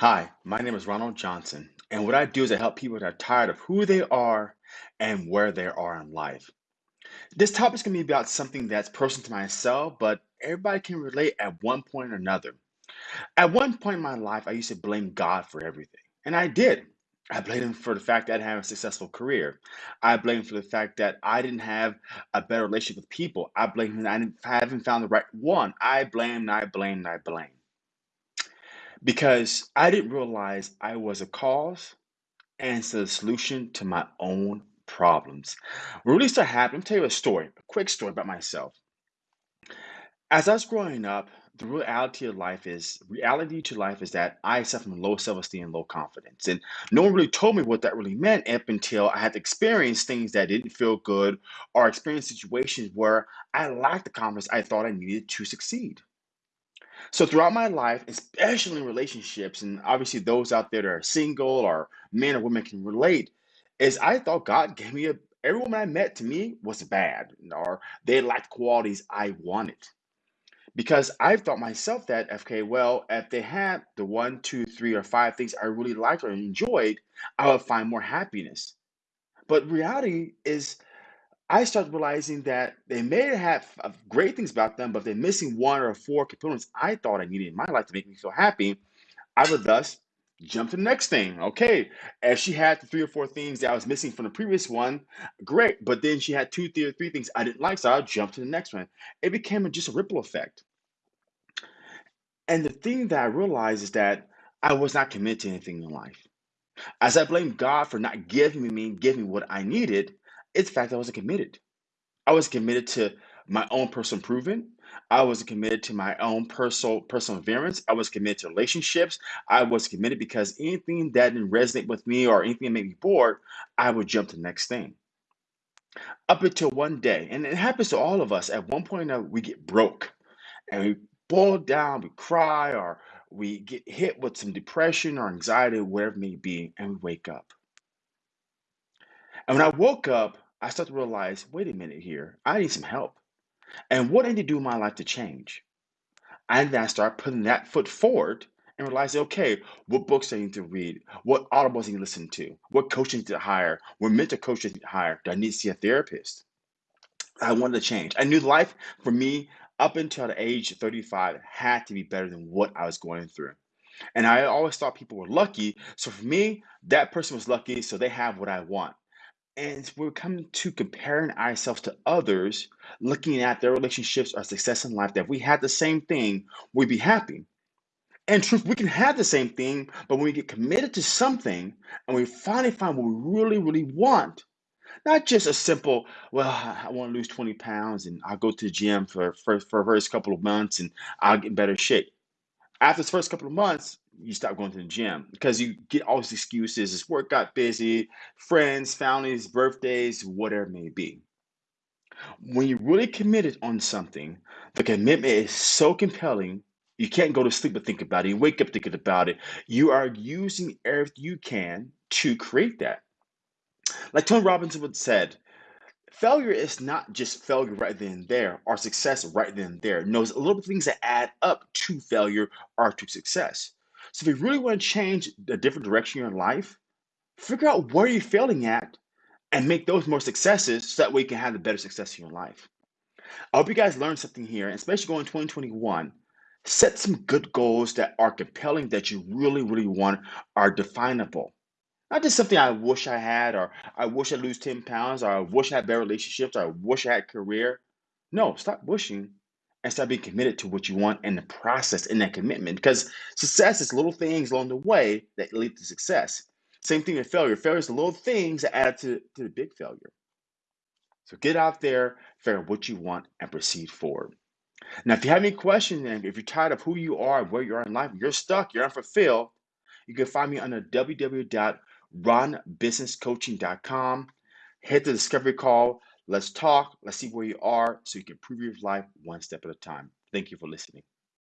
Hi, my name is Ronald Johnson, and what I do is I help people that are tired of who they are and where they are in life. This topic is going to be about something that's personal to myself, but everybody can relate at one point or another. At one point in my life, I used to blame God for everything, and I did. I blamed him for the fact that I didn't have a successful career. I blamed him for the fact that I didn't have a better relationship with people. I blamed him that I didn't, I haven't found the right one. I blamed, I blamed, I blamed. Because I didn't realize I was a cause and the solution to my own problems. What really started happening, let me tell you a story, a quick story about myself. As I was growing up, the reality of life is reality to life is that I suffer from low self-esteem and low confidence. And no one really told me what that really meant up until I had to experience things that didn't feel good or experience situations where I lacked the confidence I thought I needed to succeed. So throughout my life, especially in relationships, and obviously those out there that are single or men or women can relate, is I thought God gave me a every woman I met to me was bad, or they lacked qualities I wanted. Because I thought myself that, okay, well, if they had the one, two, three, or five things I really liked or enjoyed, I would find more happiness. But reality is I started realizing that they may have uh, great things about them, but they're missing one or four components I thought I needed in my life to make me feel happy. I would thus jump to the next thing. Okay, if she had the three or four things that I was missing from the previous one, great. But then she had two, three, or three things I didn't like, so I'll jump to the next one. It became just a ripple effect. And the thing that I realized is that I was not committed to anything in life. As I blamed God for not giving me, giving me what I needed, it's the fact that I wasn't committed. I was committed to my own personal improvement. I was committed to my own personal advance. I was committed to relationships. I was committed because anything that didn't resonate with me or anything that made me bored, I would jump to the next thing. Up until one day, and it happens to all of us. At one point, uh, we get broke and we boil down, we cry, or we get hit with some depression or anxiety, whatever it may be, and we wake up. And when I woke up, I started to realize, wait a minute here, I need some help. And what I need to do in my life to change? And then I start putting that foot forward and realize, okay, what books do I need to read? What audibles I need to listen to? What coaching to hire? What mental coach I need to hire? Do I need to see a therapist? I wanted to change. I knew life for me up until the age of 35 had to be better than what I was going through. And I always thought people were lucky. So for me, that person was lucky, so they have what I want. And we're coming to comparing ourselves to others, looking at their relationships or success in life, that if we had the same thing, we'd be happy. And truth, we can have the same thing, but when we get committed to something and we finally find what we really, really want, not just a simple, well, I want to lose 20 pounds and I'll go to the gym for, for, for the first couple of months and I'll get in better shape. After the first couple of months, you stop going to the gym because you get all these excuses. This work got busy, friends, families, birthdays, whatever it may be. When you're really committed on something, the commitment is so compelling, you can't go to sleep but think about it. You wake up thinking about it. You are using everything you can to create that. Like Tony Robbins would said, failure is not just failure right then and there or success right then and there. No, it's a little bit of things that add up to failure or to success. So if you really want to change a different direction in your life, figure out where you're failing at and make those more successes so that way you can have the better success in your life. I hope you guys learned something here, and especially going 2021. Set some good goals that are compelling, that you really, really want, are definable. Not just something I wish I had, or I wish I lose 10 pounds, or I wish I had better relationships, or I wish I had a career. No, stop wishing and start being committed to what you want and the process, in that commitment. Because success is little things along the way that lead to success. Same thing with failure. Failure is the little things that add to, to the big failure. So get out there, figure out what you want, and proceed forward. Now, if you have any questions, and if you're tired of who you are, where you are in life, you're stuck, you're unfulfilled, you can find me under www.ronbusinesscoaching.com. Hit the discovery call. Let's talk. Let's see where you are so you can improve your life one step at a time. Thank you for listening.